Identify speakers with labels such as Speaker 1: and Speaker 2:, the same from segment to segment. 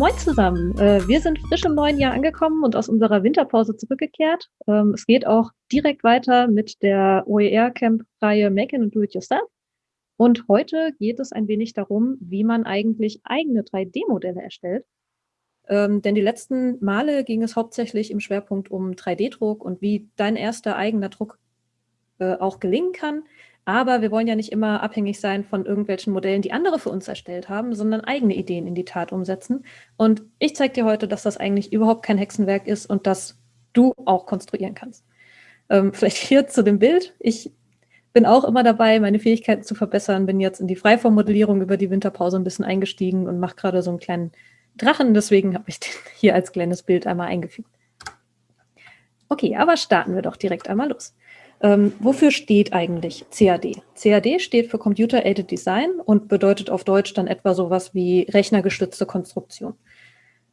Speaker 1: Moin zusammen. Äh, wir sind frisch im neuen Jahr angekommen und aus unserer Winterpause zurückgekehrt. Ähm, es geht auch direkt weiter mit der OER-Camp-Reihe Make and Do It Yourself. Und heute geht es ein wenig darum, wie man eigentlich eigene 3D-Modelle erstellt. Ähm, denn die letzten Male ging es hauptsächlich im Schwerpunkt um 3D-Druck und wie dein erster eigener Druck äh, auch gelingen kann. Aber wir wollen ja nicht immer abhängig sein von irgendwelchen Modellen, die andere für uns erstellt haben, sondern eigene Ideen in die Tat umsetzen. Und ich zeige dir heute, dass das eigentlich überhaupt kein Hexenwerk ist und dass du auch konstruieren kannst. Ähm, vielleicht hier zu dem Bild. Ich bin auch immer dabei, meine Fähigkeiten zu verbessern, bin jetzt in die Freiformmodellierung über die Winterpause ein bisschen eingestiegen und mache gerade so einen kleinen Drachen. Deswegen habe ich den hier als kleines Bild einmal eingefügt. Okay, aber starten wir doch direkt einmal los. Ähm, wofür steht eigentlich CAD? CAD steht für Computer Aided Design und bedeutet auf Deutsch dann etwa sowas wie rechnergestützte Konstruktion.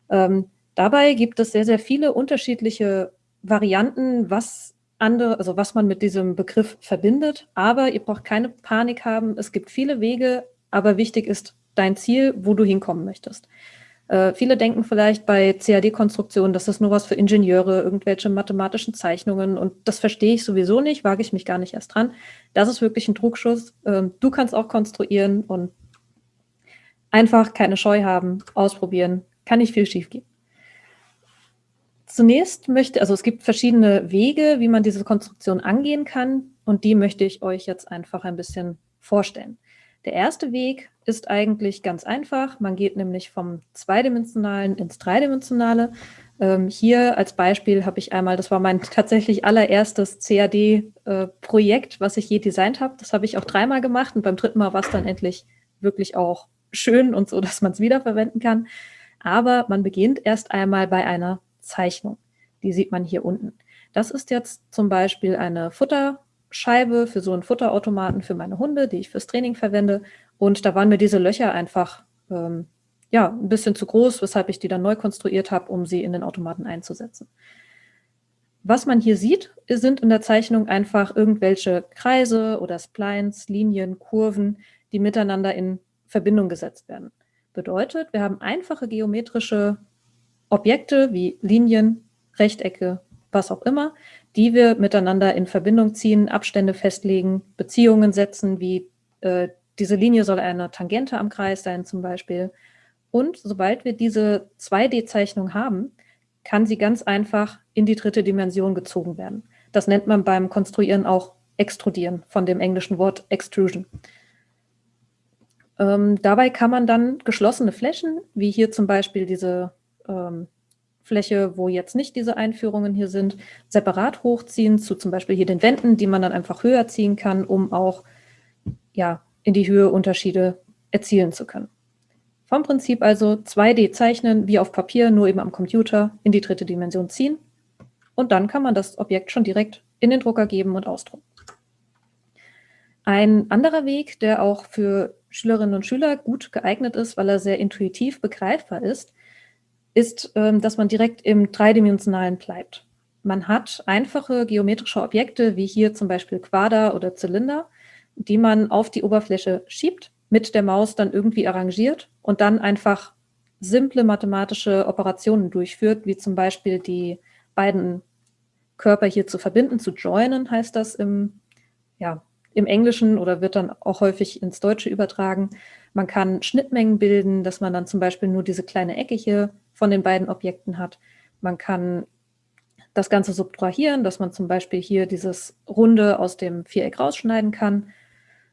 Speaker 1: Ähm, dabei gibt es sehr, sehr viele unterschiedliche Varianten, was andere, also was man mit diesem Begriff verbindet. Aber ihr braucht keine Panik haben. Es gibt viele Wege, aber wichtig ist dein Ziel, wo du hinkommen möchtest. Äh, viele denken vielleicht bei CAD-Konstruktionen, das nur was für Ingenieure, irgendwelche mathematischen Zeichnungen und das verstehe ich sowieso nicht, wage ich mich gar nicht erst dran. Das ist wirklich ein Druckschuss. Ähm, du kannst auch konstruieren und einfach keine Scheu haben, ausprobieren, kann nicht viel schief gehen. Zunächst möchte, also es gibt verschiedene Wege, wie man diese Konstruktion angehen kann und die möchte ich euch jetzt einfach ein bisschen vorstellen. Der erste Weg ist eigentlich ganz einfach. Man geht nämlich vom Zweidimensionalen ins Dreidimensionale. Ähm, hier als Beispiel habe ich einmal, das war mein tatsächlich allererstes CAD-Projekt, äh, was ich je designt habe. Das habe ich auch dreimal gemacht und beim dritten Mal war es dann endlich wirklich auch schön und so, dass man es wiederverwenden kann. Aber man beginnt erst einmal bei einer Zeichnung. Die sieht man hier unten. Das ist jetzt zum Beispiel eine Futter- Scheibe für so einen Futterautomaten für meine Hunde, die ich fürs Training verwende. Und da waren mir diese Löcher einfach ähm, ja, ein bisschen zu groß, weshalb ich die dann neu konstruiert habe, um sie in den Automaten einzusetzen. Was man hier sieht, sind in der Zeichnung einfach irgendwelche Kreise oder Splines, Linien, Kurven, die miteinander in Verbindung gesetzt werden. Bedeutet, wir haben einfache geometrische Objekte wie Linien, Rechtecke, was auch immer, die wir miteinander in Verbindung ziehen, Abstände festlegen, Beziehungen setzen, wie äh, diese Linie soll eine Tangente am Kreis sein zum Beispiel. Und sobald wir diese 2D-Zeichnung haben, kann sie ganz einfach in die dritte Dimension gezogen werden. Das nennt man beim Konstruieren auch Extrudieren, von dem englischen Wort Extrusion. Ähm, dabei kann man dann geschlossene Flächen, wie hier zum Beispiel diese ähm, Fläche, wo jetzt nicht diese Einführungen hier sind, separat hochziehen zu zum Beispiel hier den Wänden, die man dann einfach höher ziehen kann, um auch ja, in die Höhe Unterschiede erzielen zu können. Vom Prinzip also 2D zeichnen, wie auf Papier, nur eben am Computer in die dritte Dimension ziehen. Und dann kann man das Objekt schon direkt in den Drucker geben und ausdrucken. Ein anderer Weg, der auch für Schülerinnen und Schüler gut geeignet ist, weil er sehr intuitiv begreifbar ist, ist, ähm, dass man direkt im Dreidimensionalen bleibt. Man hat einfache geometrische Objekte, wie hier zum Beispiel Quader oder Zylinder, die man auf die Oberfläche schiebt, mit der Maus dann irgendwie arrangiert und dann einfach simple mathematische Operationen durchführt, wie zum Beispiel die beiden Körper hier zu verbinden, zu joinen heißt das im, ja, im Englischen oder wird dann auch häufig ins Deutsche übertragen. Man kann Schnittmengen bilden, dass man dann zum Beispiel nur diese kleine Ecke hier von den beiden Objekten hat. Man kann das Ganze subtrahieren, dass man zum Beispiel hier dieses Runde aus dem Viereck rausschneiden kann.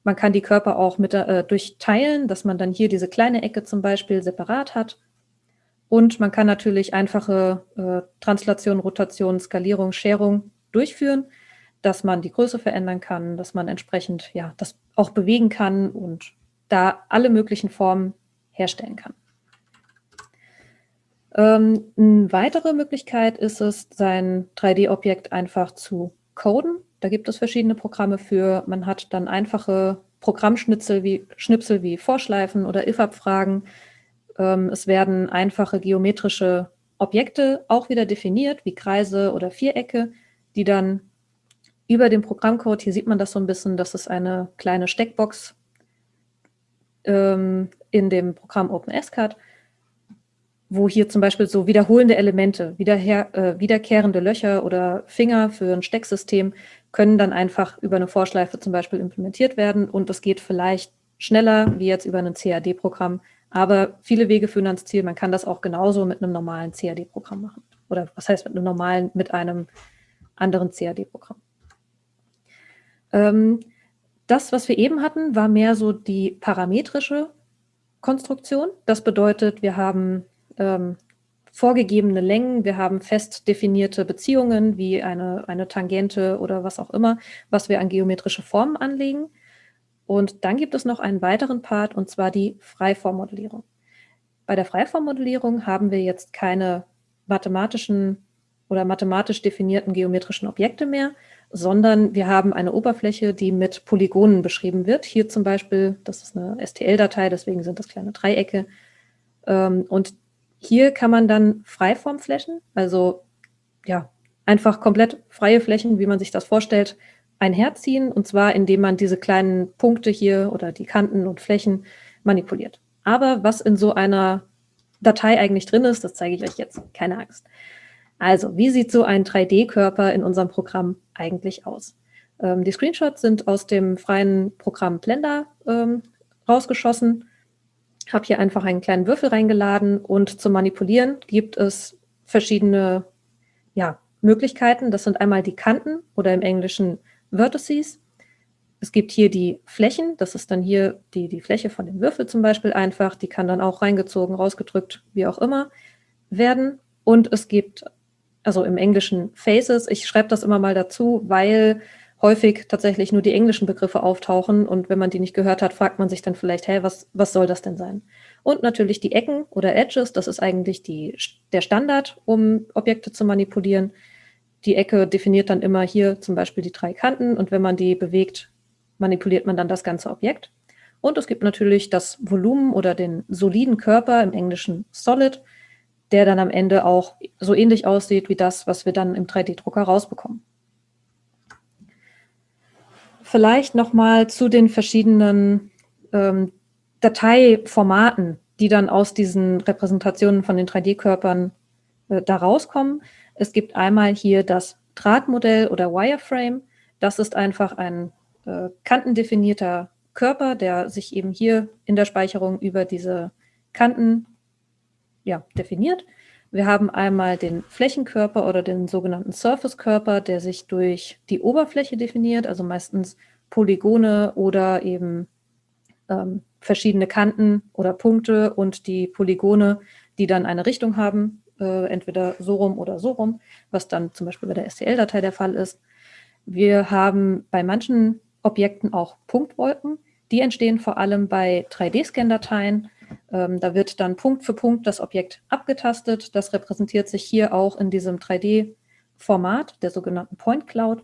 Speaker 1: Man kann die Körper auch mit, äh, durchteilen, dass man dann hier diese kleine Ecke zum Beispiel separat hat. Und man kann natürlich einfache äh, Translation, Rotation, Skalierung, Scherung durchführen, dass man die Größe verändern kann, dass man entsprechend ja, das auch bewegen kann und da alle möglichen Formen herstellen kann. Ähm, eine weitere Möglichkeit ist es, sein 3D-Objekt einfach zu coden. Da gibt es verschiedene Programme für. Man hat dann einfache Programmschnitzel wie, Schnipsel wie Vorschleifen oder if-abfragen. Ähm, es werden einfache geometrische Objekte auch wieder definiert, wie Kreise oder Vierecke, die dann über den Programmcode, hier sieht man das so ein bisschen, das ist eine kleine Steckbox ähm, in dem Programm OpenSCAD, wo hier zum Beispiel so wiederholende Elemente, wiederher, äh, wiederkehrende Löcher oder Finger für ein Stecksystem können dann einfach über eine Vorschleife zum Beispiel implementiert werden und das geht vielleicht schneller wie jetzt über ein CAD-Programm, aber viele Wege führen ans Ziel. Man kann das auch genauso mit einem normalen CAD-Programm machen. Oder was heißt mit einem normalen, mit einem anderen CAD-Programm. Ähm, das, was wir eben hatten, war mehr so die parametrische Konstruktion. Das bedeutet, wir haben ähm, vorgegebene Längen, wir haben fest definierte Beziehungen wie eine, eine Tangente oder was auch immer, was wir an geometrische Formen anlegen. Und dann gibt es noch einen weiteren Part, und zwar die Freiformmodellierung. Bei der Freiformmodellierung haben wir jetzt keine mathematischen oder mathematisch definierten geometrischen Objekte mehr, sondern wir haben eine Oberfläche, die mit Polygonen beschrieben wird. Hier zum Beispiel, das ist eine STL-Datei, deswegen sind das kleine Dreiecke. Ähm, und hier kann man dann Freiformflächen, also ja, einfach komplett freie Flächen, wie man sich das vorstellt, einherziehen. Und zwar, indem man diese kleinen Punkte hier oder die Kanten und Flächen manipuliert. Aber was in so einer Datei eigentlich drin ist, das zeige ich euch jetzt. Keine Angst. Also, wie sieht so ein 3D-Körper in unserem Programm eigentlich aus? Ähm, die Screenshots sind aus dem freien Programm Blender ähm, rausgeschossen. Habe hier einfach einen kleinen Würfel reingeladen und zum Manipulieren gibt es verschiedene ja, Möglichkeiten. Das sind einmal die Kanten oder im Englischen Vertices. Es gibt hier die Flächen, das ist dann hier die, die Fläche von dem Würfel zum Beispiel einfach, die kann dann auch reingezogen, rausgedrückt, wie auch immer werden. Und es gibt, also im Englischen Faces, ich schreibe das immer mal dazu, weil häufig tatsächlich nur die englischen Begriffe auftauchen und wenn man die nicht gehört hat, fragt man sich dann vielleicht, hey, was, was soll das denn sein? Und natürlich die Ecken oder Edges, das ist eigentlich die, der Standard, um Objekte zu manipulieren. Die Ecke definiert dann immer hier zum Beispiel die drei Kanten und wenn man die bewegt, manipuliert man dann das ganze Objekt. Und es gibt natürlich das Volumen oder den soliden Körper, im Englischen Solid, der dann am Ende auch so ähnlich aussieht wie das, was wir dann im 3D-Drucker rausbekommen. Vielleicht nochmal zu den verschiedenen ähm, Dateiformaten, die dann aus diesen Repräsentationen von den 3D-Körpern äh, da rauskommen. Es gibt einmal hier das Drahtmodell oder Wireframe. Das ist einfach ein äh, kantendefinierter Körper, der sich eben hier in der Speicherung über diese Kanten ja, definiert. Wir haben einmal den Flächenkörper oder den sogenannten Surface-Körper, der sich durch die Oberfläche definiert, also meistens Polygone oder eben ähm, verschiedene Kanten oder Punkte und die Polygone, die dann eine Richtung haben, äh, entweder so rum oder so rum, was dann zum Beispiel bei der STL-Datei der Fall ist. Wir haben bei manchen Objekten auch Punktwolken. Die entstehen vor allem bei 3D-Scan-Dateien. Ähm, da wird dann Punkt für Punkt das Objekt abgetastet. Das repräsentiert sich hier auch in diesem 3D-Format, der sogenannten Point Cloud.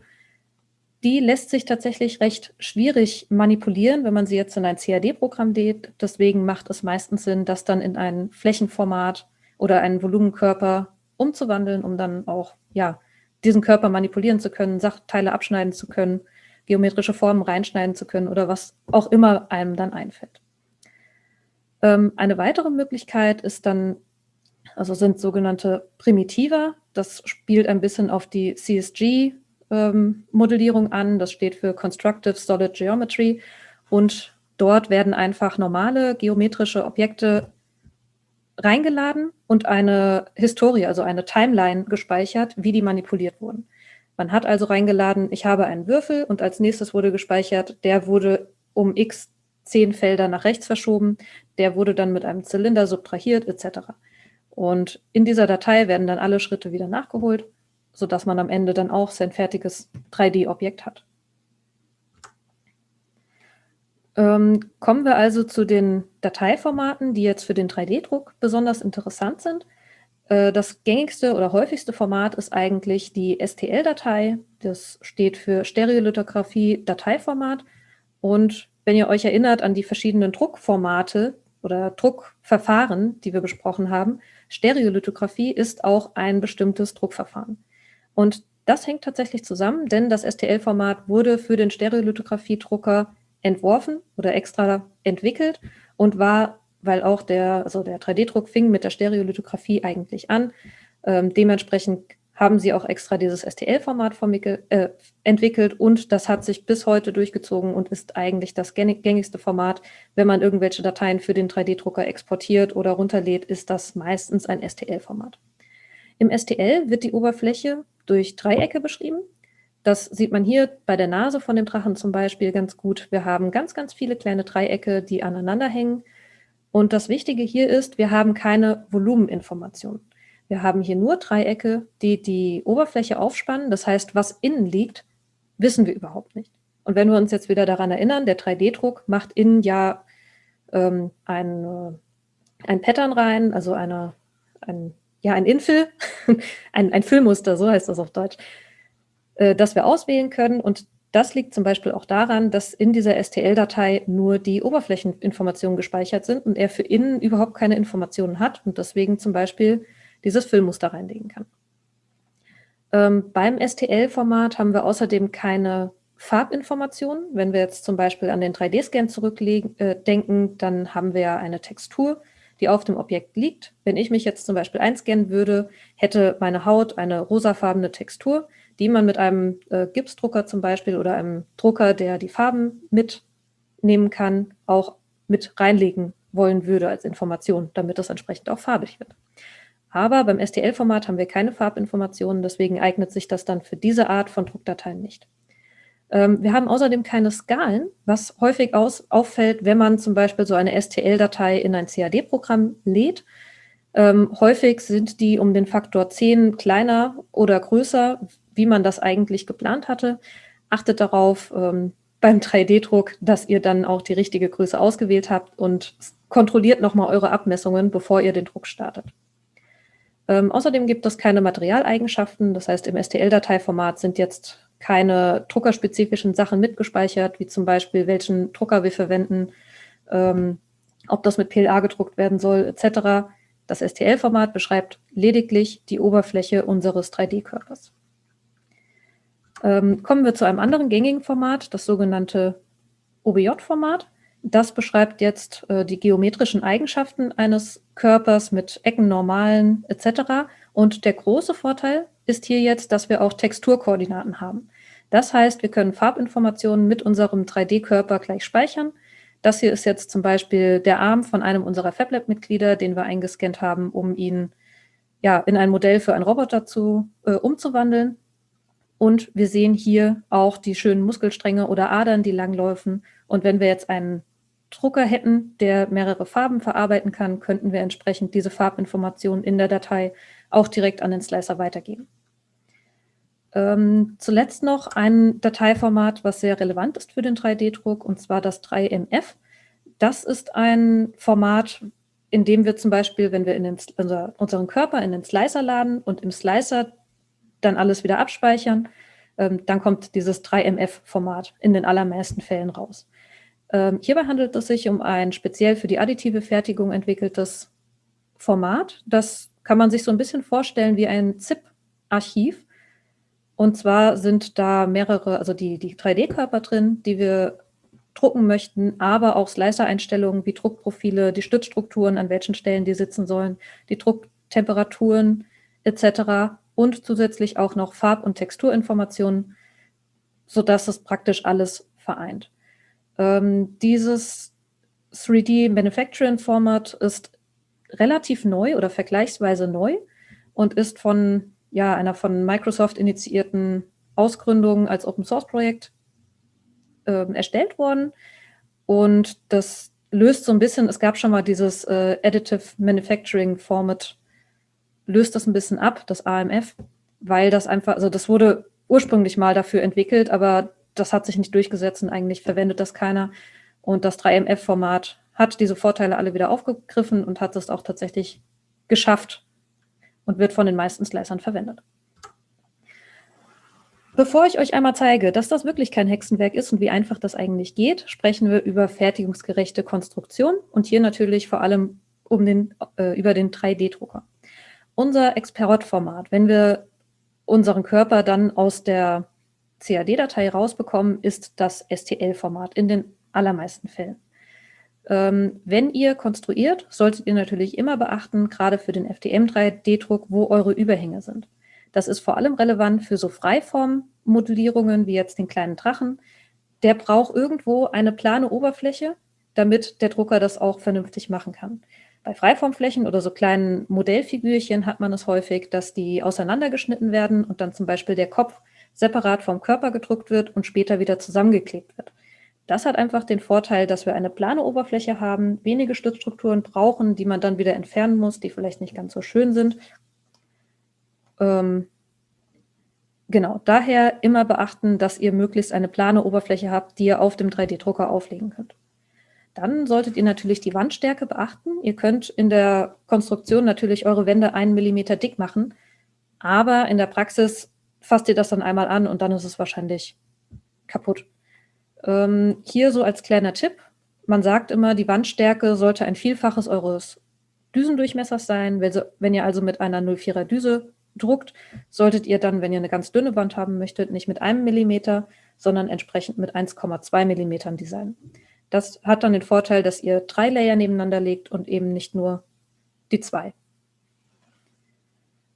Speaker 1: Die lässt sich tatsächlich recht schwierig manipulieren, wenn man sie jetzt in ein CAD-Programm lädt. Deswegen macht es meistens Sinn, das dann in ein Flächenformat oder einen Volumenkörper umzuwandeln, um dann auch ja, diesen Körper manipulieren zu können, Sachteile abschneiden zu können geometrische Formen reinschneiden zu können oder was auch immer einem dann einfällt. Ähm, eine weitere Möglichkeit ist dann, also sind sogenannte Primitiva. Das spielt ein bisschen auf die CSG-Modellierung ähm, an. Das steht für Constructive Solid Geometry. Und dort werden einfach normale geometrische Objekte reingeladen und eine Historie, also eine Timeline gespeichert, wie die manipuliert wurden. Man hat also reingeladen, ich habe einen Würfel und als nächstes wurde gespeichert, der wurde um x zehn Felder nach rechts verschoben, der wurde dann mit einem Zylinder subtrahiert etc. Und in dieser Datei werden dann alle Schritte wieder nachgeholt, sodass man am Ende dann auch sein fertiges 3D-Objekt hat. Ähm, kommen wir also zu den Dateiformaten, die jetzt für den 3D-Druck besonders interessant sind. Äh, das gängigste oder häufigste Format ist eigentlich die STL-Datei. Das steht für Stereolithografie-Dateiformat. Und wenn ihr euch erinnert an die verschiedenen Druckformate oder Druckverfahren, die wir besprochen haben, Stereolithografie ist auch ein bestimmtes Druckverfahren. Und das hängt tatsächlich zusammen, denn das STL-Format wurde für den Stereolithografie-Drucker entworfen oder extra entwickelt und war weil auch der, also der 3D-Druck fing mit der Stereolithografie eigentlich an. Ähm, dementsprechend haben sie auch extra dieses STL-Format äh, entwickelt und das hat sich bis heute durchgezogen und ist eigentlich das gängigste Format. Wenn man irgendwelche Dateien für den 3D-Drucker exportiert oder runterlädt, ist das meistens ein STL-Format. Im STL wird die Oberfläche durch Dreiecke beschrieben. Das sieht man hier bei der Nase von dem Drachen zum Beispiel ganz gut. Wir haben ganz, ganz viele kleine Dreiecke, die aneinander hängen. Und das Wichtige hier ist, wir haben keine Volumeninformation. Wir haben hier nur Dreiecke, die die Oberfläche aufspannen. Das heißt, was innen liegt, wissen wir überhaupt nicht. Und wenn wir uns jetzt wieder daran erinnern, der 3D-Druck macht innen ja ähm, ein, äh, ein Pattern rein, also eine, ein, ja, ein Infill, ein, ein Füllmuster, so heißt das auf Deutsch, äh, das wir auswählen können. Und das liegt zum Beispiel auch daran, dass in dieser STL-Datei nur die Oberflächeninformationen gespeichert sind und er für innen überhaupt keine Informationen hat und deswegen zum Beispiel dieses Füllmuster reinlegen kann. Ähm, beim STL-Format haben wir außerdem keine Farbinformationen. Wenn wir jetzt zum Beispiel an den 3D-Scan zurückdenken, äh, dann haben wir eine Textur, die auf dem Objekt liegt. Wenn ich mich jetzt zum Beispiel einscannen würde, hätte meine Haut eine rosafarbene Textur, die man mit einem äh, Gipsdrucker zum Beispiel oder einem Drucker, der die Farben mitnehmen kann, auch mit reinlegen wollen würde als Information, damit das entsprechend auch farbig wird. Aber beim STL-Format haben wir keine Farbinformationen, deswegen eignet sich das dann für diese Art von Druckdateien nicht. Ähm, wir haben außerdem keine Skalen, was häufig aus, auffällt, wenn man zum Beispiel so eine STL-Datei in ein CAD-Programm lädt. Ähm, häufig sind die um den Faktor 10 kleiner oder größer, wie man das eigentlich geplant hatte. Achtet darauf ähm, beim 3D-Druck, dass ihr dann auch die richtige Größe ausgewählt habt und kontrolliert nochmal eure Abmessungen, bevor ihr den Druck startet. Ähm, außerdem gibt es keine Materialeigenschaften. Das heißt, im STL-Dateiformat sind jetzt keine druckerspezifischen Sachen mitgespeichert, wie zum Beispiel, welchen Drucker wir verwenden, ähm, ob das mit PLA gedruckt werden soll, etc. Das STL-Format beschreibt lediglich die Oberfläche unseres 3D-Körpers. Ähm, kommen wir zu einem anderen gängigen Format, das sogenannte OBJ-Format. Das beschreibt jetzt äh, die geometrischen Eigenschaften eines Körpers mit Ecken, Normalen etc. Und der große Vorteil ist hier jetzt, dass wir auch Texturkoordinaten haben. Das heißt, wir können Farbinformationen mit unserem 3D-Körper gleich speichern. Das hier ist jetzt zum Beispiel der Arm von einem unserer FabLab-Mitglieder, den wir eingescannt haben, um ihn ja, in ein Modell für einen Roboter zu, äh, umzuwandeln. Und wir sehen hier auch die schönen Muskelstränge oder Adern, die langläufen. Und wenn wir jetzt einen Drucker hätten, der mehrere Farben verarbeiten kann, könnten wir entsprechend diese Farbinformationen in der Datei auch direkt an den Slicer weitergeben. Ähm, zuletzt noch ein Dateiformat, was sehr relevant ist für den 3D-Druck, und zwar das 3MF. Das ist ein Format, in dem wir zum Beispiel, wenn wir in den, unser, unseren Körper in den Slicer laden und im Slicer dann alles wieder abspeichern, ähm, dann kommt dieses 3MF-Format in den allermeisten Fällen raus. Ähm, hierbei handelt es sich um ein speziell für die additive Fertigung entwickeltes Format. Das kann man sich so ein bisschen vorstellen wie ein ZIP-Archiv. Und zwar sind da mehrere, also die, die 3D-Körper drin, die wir drucken möchten, aber auch Slicer-Einstellungen wie Druckprofile, die Stützstrukturen, an welchen Stellen die sitzen sollen, die Drucktemperaturen etc. und zusätzlich auch noch Farb- und Texturinformationen, sodass es praktisch alles vereint. Ähm, dieses 3D Manufacturing Format ist relativ neu oder vergleichsweise neu und ist von ja, einer von Microsoft initiierten Ausgründung als Open Source Projekt äh, erstellt worden. Und das löst so ein bisschen, es gab schon mal dieses äh, Additive Manufacturing Format, löst das ein bisschen ab, das AMF, weil das einfach, also das wurde ursprünglich mal dafür entwickelt, aber das hat sich nicht durchgesetzt und eigentlich verwendet das keiner. Und das 3MF-Format hat diese Vorteile alle wieder aufgegriffen und hat es auch tatsächlich geschafft und wird von den meisten Slicern verwendet. Bevor ich euch einmal zeige, dass das wirklich kein Hexenwerk ist und wie einfach das eigentlich geht, sprechen wir über fertigungsgerechte Konstruktion und hier natürlich vor allem um den, äh, über den 3D-Drucker. Unser Experot-Format, wenn wir unseren Körper dann aus der CAD-Datei rausbekommen, ist das STL-Format in den allermeisten Fällen. Ähm, wenn ihr konstruiert, solltet ihr natürlich immer beachten, gerade für den FDM3D-Druck, wo eure Überhänge sind. Das ist vor allem relevant für so Freiformmodellierungen wie jetzt den kleinen Drachen. Der braucht irgendwo eine plane Oberfläche, damit der Drucker das auch vernünftig machen kann. Bei Freiformflächen oder so kleinen Modellfigürchen hat man es häufig, dass die auseinandergeschnitten werden und dann zum Beispiel der Kopf separat vom Körper gedruckt wird und später wieder zusammengeklebt wird. Das hat einfach den Vorteil, dass wir eine plane Oberfläche haben, wenige Stützstrukturen brauchen, die man dann wieder entfernen muss, die vielleicht nicht ganz so schön sind. Ähm, genau, daher immer beachten, dass ihr möglichst eine plane Oberfläche habt, die ihr auf dem 3D-Drucker auflegen könnt. Dann solltet ihr natürlich die Wandstärke beachten. Ihr könnt in der Konstruktion natürlich eure Wände einen Millimeter dick machen, aber in der Praxis fasst ihr das dann einmal an und dann ist es wahrscheinlich kaputt. Ähm, hier so als kleiner Tipp, man sagt immer, die Wandstärke sollte ein Vielfaches eures Düsendurchmessers sein. Wenn, ihr also mit einer 04er Düse druckt, solltet ihr dann, wenn ihr eine ganz dünne Wand haben möchtet, nicht mit einem Millimeter, sondern entsprechend mit 1,2 Millimetern designen. Das hat dann den Vorteil, dass ihr drei Layer nebeneinander legt und eben nicht nur die zwei.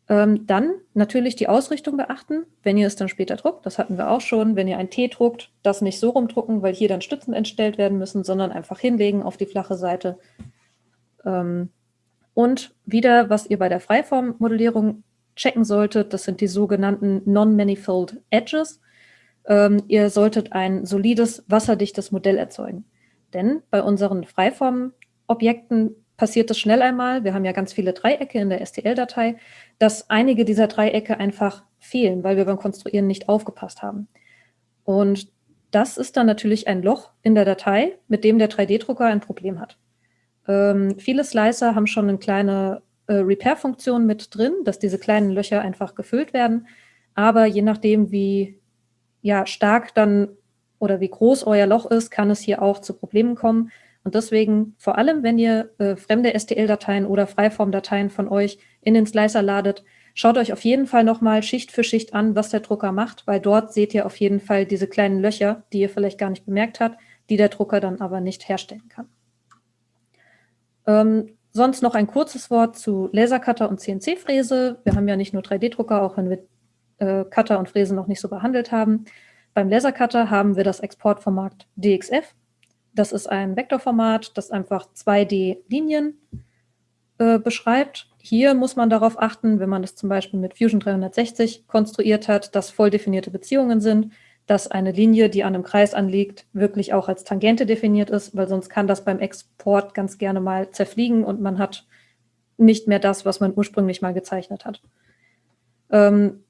Speaker 1: Ähm, dann natürlich die Ausrichtung beachten, wenn ihr es dann später druckt. Das hatten wir auch schon. Wenn ihr ein T druckt, das nicht so rumdrucken, weil hier dann Stützen entstellt werden müssen, sondern einfach hinlegen auf die flache Seite. Ähm, und wieder, was ihr bei der Freiformmodellierung checken solltet, das sind die sogenannten Non-Manifold Edges. Ähm, ihr solltet ein solides, wasserdichtes Modell erzeugen. Denn bei unseren Freiformobjekten passiert es schnell einmal, wir haben ja ganz viele Dreiecke in der STL-Datei, dass einige dieser Dreiecke einfach fehlen, weil wir beim Konstruieren nicht aufgepasst haben. Und das ist dann natürlich ein Loch in der Datei, mit dem der 3D-Drucker ein Problem hat. Ähm, viele Slicer haben schon eine kleine äh, Repair-Funktion mit drin, dass diese kleinen Löcher einfach gefüllt werden. Aber je nachdem, wie ja, stark dann oder wie groß euer Loch ist, kann es hier auch zu Problemen kommen. Und deswegen, vor allem wenn ihr äh, fremde STL-Dateien oder Freiform-Dateien von euch in den Slicer ladet, schaut euch auf jeden Fall nochmal Schicht für Schicht an, was der Drucker macht, weil dort seht ihr auf jeden Fall diese kleinen Löcher, die ihr vielleicht gar nicht bemerkt habt, die der Drucker dann aber nicht herstellen kann. Ähm, sonst noch ein kurzes Wort zu Lasercutter und CNC-Fräse. Wir haben ja nicht nur 3D-Drucker, auch wenn wir äh, Cutter und Fräsen noch nicht so behandelt haben. Beim Lasercutter haben wir das Exportformat DXF. Das ist ein Vektorformat, das einfach 2D-Linien äh, beschreibt. Hier muss man darauf achten, wenn man das zum Beispiel mit Fusion 360 konstruiert hat, dass voll definierte Beziehungen sind, dass eine Linie, die an einem Kreis anliegt, wirklich auch als Tangente definiert ist, weil sonst kann das beim Export ganz gerne mal zerfliegen und man hat nicht mehr das, was man ursprünglich mal gezeichnet hat. Ähm,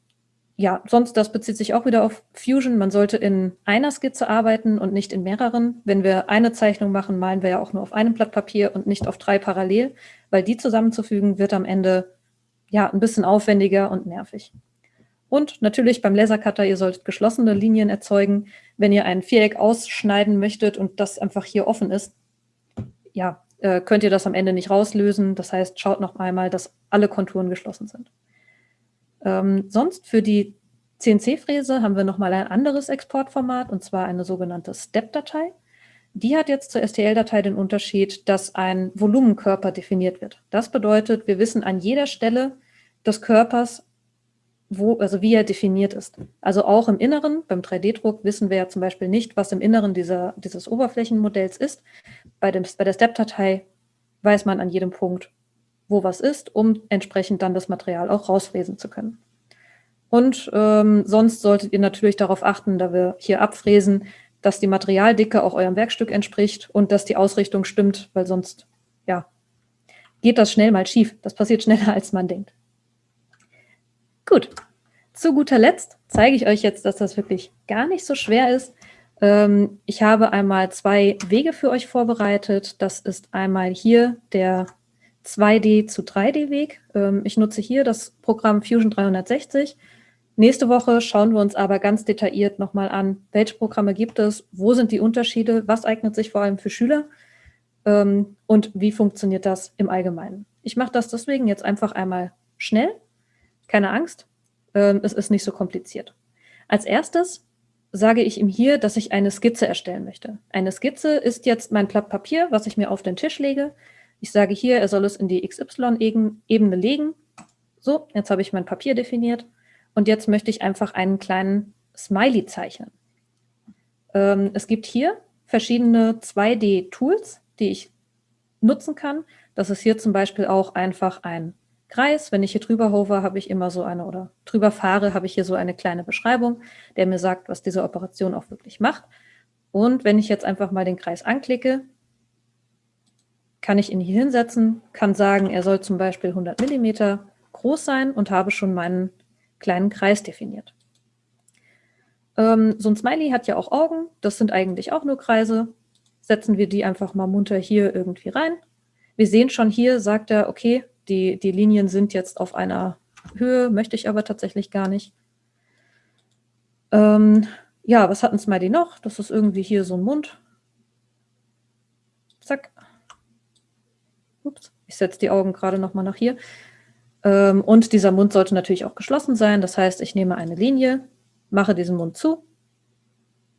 Speaker 1: ja, sonst, das bezieht sich auch wieder auf Fusion. Man sollte in einer Skizze arbeiten und nicht in mehreren. Wenn wir eine Zeichnung machen, malen wir ja auch nur auf einem Blatt Papier und nicht auf drei parallel, weil die zusammenzufügen wird am Ende ja ein bisschen aufwendiger und nervig. Und natürlich beim Lasercutter, ihr solltet geschlossene Linien erzeugen. Wenn ihr ein Viereck ausschneiden möchtet und das einfach hier offen ist, ja, äh, könnt ihr das am Ende nicht rauslösen. Das heißt, schaut noch einmal, dass alle Konturen geschlossen sind. Ähm, sonst für die CNC-Fräse haben wir nochmal ein anderes Exportformat, und zwar eine sogenannte Step-Datei. Die hat jetzt zur STL-Datei den Unterschied, dass ein Volumenkörper definiert wird. Das bedeutet, wir wissen an jeder Stelle des Körpers, wo, also wie er definiert ist. Also auch im Inneren, beim 3D-Druck wissen wir ja zum Beispiel nicht, was im Inneren dieser, dieses Oberflächenmodells ist. Bei, dem, bei der Step-Datei weiß man an jedem Punkt, wo was ist, um entsprechend dann das Material auch rausfräsen zu können. Und ähm, sonst solltet ihr natürlich darauf achten, da wir hier abfräsen, dass die Materialdicke auch eurem Werkstück entspricht und dass die Ausrichtung stimmt, weil sonst, ja, geht das schnell mal schief. Das passiert schneller, als man denkt. Gut, zu guter Letzt zeige ich euch jetzt, dass das wirklich gar nicht so schwer ist. Ähm, ich habe einmal zwei Wege für euch vorbereitet. Das ist einmal hier der 2D zu 3D-Weg. Ähm, ich nutze hier das Programm Fusion 360. Nächste Woche schauen wir uns aber ganz detailliert nochmal an, welche Programme gibt es, wo sind die Unterschiede, was eignet sich vor allem für Schüler ähm, und wie funktioniert das im Allgemeinen. Ich mache das deswegen jetzt einfach einmal schnell. Keine Angst, ähm, es ist nicht so kompliziert. Als erstes sage ich ihm hier, dass ich eine Skizze erstellen möchte. Eine Skizze ist jetzt mein Blatt Papier, was ich mir auf den Tisch lege. Ich sage hier, er soll es in die XY-Ebene legen. So, jetzt habe ich mein Papier definiert. Und jetzt möchte ich einfach einen kleinen Smiley zeichnen. Ähm, es gibt hier verschiedene 2D-Tools, die ich nutzen kann. Das ist hier zum Beispiel auch einfach ein Kreis. Wenn ich hier drüber hover, habe ich immer so eine, oder drüber fahre, habe ich hier so eine kleine Beschreibung, der mir sagt, was diese Operation auch wirklich macht. Und wenn ich jetzt einfach mal den Kreis anklicke, kann ich ihn hier hinsetzen, kann sagen, er soll zum Beispiel 100 mm groß sein und habe schon meinen kleinen Kreis definiert. Ähm, so ein Smiley hat ja auch Augen, das sind eigentlich auch nur Kreise. Setzen wir die einfach mal munter hier irgendwie rein. Wir sehen schon hier, sagt er, okay, die, die Linien sind jetzt auf einer Höhe, möchte ich aber tatsächlich gar nicht. Ähm, ja, was hat ein Smiley noch? Das ist irgendwie hier so ein Mund. Zack. Ups, ich setze die Augen gerade noch mal nach hier. Ähm, und dieser Mund sollte natürlich auch geschlossen sein. Das heißt, ich nehme eine Linie, mache diesen Mund zu.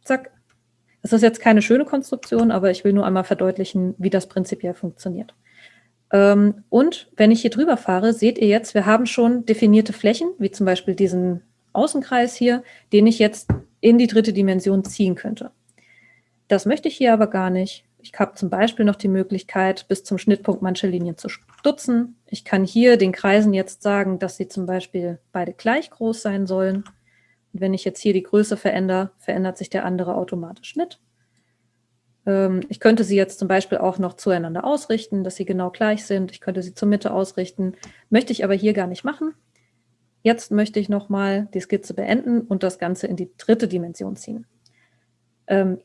Speaker 1: Zack. Das ist jetzt keine schöne Konstruktion, aber ich will nur einmal verdeutlichen, wie das prinzipiell funktioniert. Ähm, und wenn ich hier drüber fahre, seht ihr jetzt, wir haben schon definierte Flächen, wie zum Beispiel diesen Außenkreis hier, den ich jetzt in die dritte Dimension ziehen könnte. Das möchte ich hier aber gar nicht. Ich habe zum Beispiel noch die Möglichkeit, bis zum Schnittpunkt manche Linien zu stutzen. Ich kann hier den Kreisen jetzt sagen, dass sie zum Beispiel beide gleich groß sein sollen. Und wenn ich jetzt hier die Größe verändere, verändert sich der andere automatisch mit. Ähm, ich könnte sie jetzt zum Beispiel auch noch zueinander ausrichten, dass sie genau gleich sind. Ich könnte sie zur Mitte ausrichten. Möchte ich aber hier gar nicht machen. Jetzt möchte ich nochmal die Skizze beenden und das Ganze in die dritte Dimension ziehen. Ähm,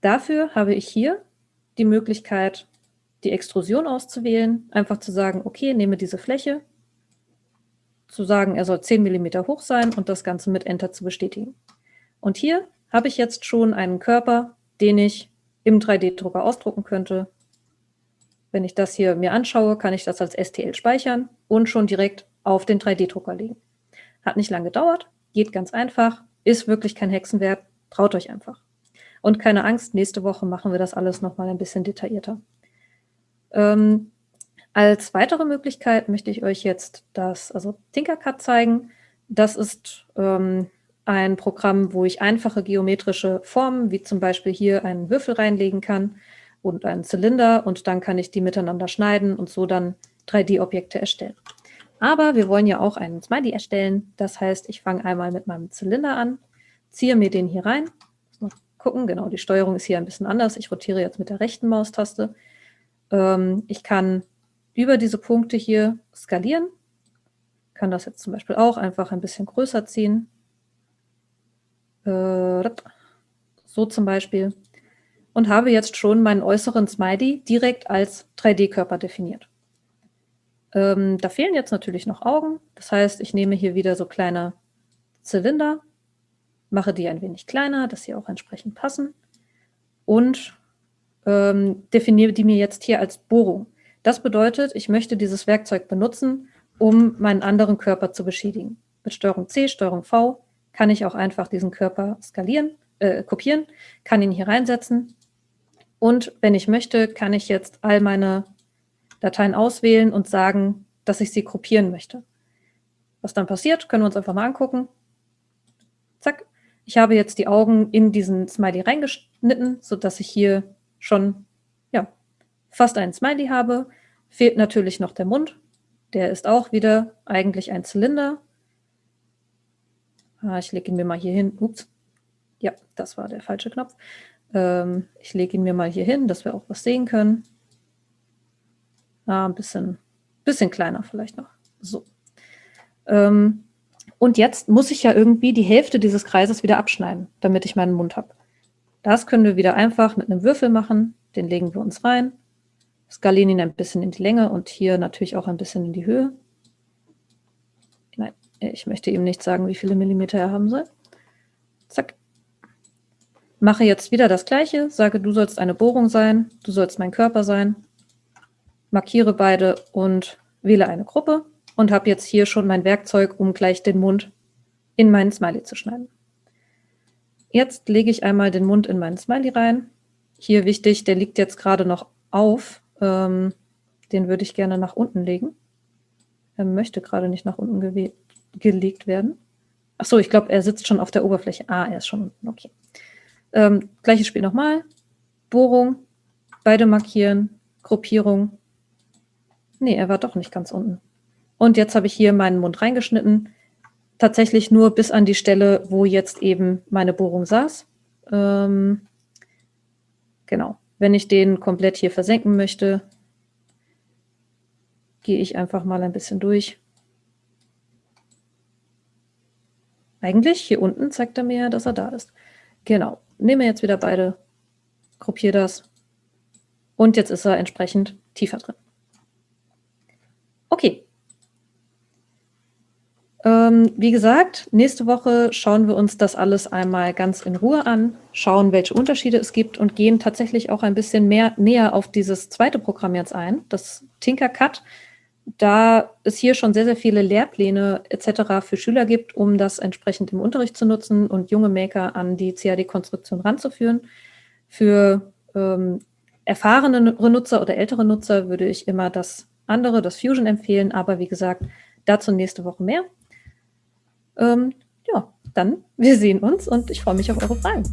Speaker 1: dafür habe ich hier die Möglichkeit, die Extrusion auszuwählen, einfach zu sagen, okay, nehme diese Fläche, zu sagen, er soll 10 mm hoch sein und das Ganze mit Enter zu bestätigen. Und hier habe ich jetzt schon einen Körper, den ich im 3D-Drucker ausdrucken könnte. Wenn ich das hier mir anschaue, kann ich das als STL speichern und schon direkt auf den 3D-Drucker legen. Hat nicht lange gedauert, geht ganz einfach, ist wirklich kein Hexenwert, traut euch einfach. Und keine Angst, nächste Woche machen wir das alles nochmal ein bisschen detaillierter. Ähm, als weitere Möglichkeit möchte ich euch jetzt das, also Tinkercad zeigen. Das ist ähm, ein Programm, wo ich einfache geometrische Formen, wie zum Beispiel hier einen Würfel reinlegen kann und einen Zylinder und dann kann ich die miteinander schneiden und so dann 3D-Objekte erstellen. Aber wir wollen ja auch einen Smiley erstellen. Das heißt, ich fange einmal mit meinem Zylinder an, ziehe mir den hier rein. Gucken, genau, die Steuerung ist hier ein bisschen anders. Ich rotiere jetzt mit der rechten Maustaste. Ähm, ich kann über diese Punkte hier skalieren. Kann das jetzt zum Beispiel auch einfach ein bisschen größer ziehen. Äh, so zum Beispiel. Und habe jetzt schon meinen äußeren Smiley direkt als 3D-Körper definiert. Ähm, da fehlen jetzt natürlich noch Augen. Das heißt, ich nehme hier wieder so kleine Zylinder, mache die ein wenig kleiner, dass sie auch entsprechend passen und ähm, definiere die mir jetzt hier als Bohrung. Das bedeutet, ich möchte dieses Werkzeug benutzen, um meinen anderen Körper zu beschädigen. Mit Steuerung C, Steuerung V kann ich auch einfach diesen Körper skalieren, äh, kopieren, kann ihn hier reinsetzen. Und wenn ich möchte, kann ich jetzt all meine Dateien auswählen und sagen, dass ich sie kopieren möchte. Was dann passiert, können wir uns einfach mal angucken. Zack. Ich habe jetzt die Augen in diesen Smiley reingeschnitten, sodass ich hier schon ja, fast einen Smiley habe. Fehlt natürlich noch der Mund. Der ist auch wieder eigentlich ein Zylinder. Ah, ich lege ihn mir mal hier hin. Ups. Ja, das war der falsche Knopf. Ähm, ich lege ihn mir mal hier hin, dass wir auch was sehen können. Ah, ein bisschen, bisschen kleiner vielleicht noch. So. Ähm, und jetzt muss ich ja irgendwie die Hälfte dieses Kreises wieder abschneiden, damit ich meinen Mund habe. Das können wir wieder einfach mit einem Würfel machen. Den legen wir uns rein, skalieren ihn ein bisschen in die Länge und hier natürlich auch ein bisschen in die Höhe. Ich möchte ihm nicht sagen, wie viele Millimeter er haben soll. Zack. Mache jetzt wieder das Gleiche, sage, du sollst eine Bohrung sein, du sollst mein Körper sein, markiere beide und wähle eine Gruppe und habe jetzt hier schon mein Werkzeug, um gleich den Mund in meinen Smiley zu schneiden. Jetzt lege ich einmal den Mund in meinen Smiley rein. Hier wichtig, der liegt jetzt gerade noch auf. Ähm, den würde ich gerne nach unten legen. Er möchte gerade nicht nach unten gelegt werden. Ach so, ich glaube, er sitzt schon auf der Oberfläche. Ah, er ist schon unten. Okay. Ähm, gleiches Spiel nochmal. Bohrung, beide markieren, Gruppierung. Nee, er war doch nicht ganz unten. Und jetzt habe ich hier meinen Mund reingeschnitten. Tatsächlich nur bis an die Stelle, wo jetzt eben meine Bohrung saß. Ähm, genau. Wenn ich den komplett hier versenken möchte, gehe ich einfach mal ein bisschen durch. Eigentlich hier unten zeigt er mir, dass er da ist. Genau. Nehme jetzt wieder beide, gruppiere das. Und jetzt ist er entsprechend tiefer drin. Okay. Ähm, wie gesagt, nächste Woche schauen wir uns das alles einmal ganz in Ruhe an, schauen, welche Unterschiede es gibt und gehen tatsächlich auch ein bisschen mehr näher auf dieses zweite Programm jetzt ein, das Tinkercad da es hier schon sehr, sehr viele Lehrpläne etc. für Schüler gibt, um das entsprechend im Unterricht zu nutzen und junge Maker an die CAD-Konstruktion ranzuführen. Für ähm, erfahrene Nutzer oder ältere Nutzer würde ich immer das andere, das Fusion empfehlen, aber wie gesagt, dazu nächste Woche mehr. Ähm, ja, dann, wir sehen uns und ich freue mich auf eure Fragen.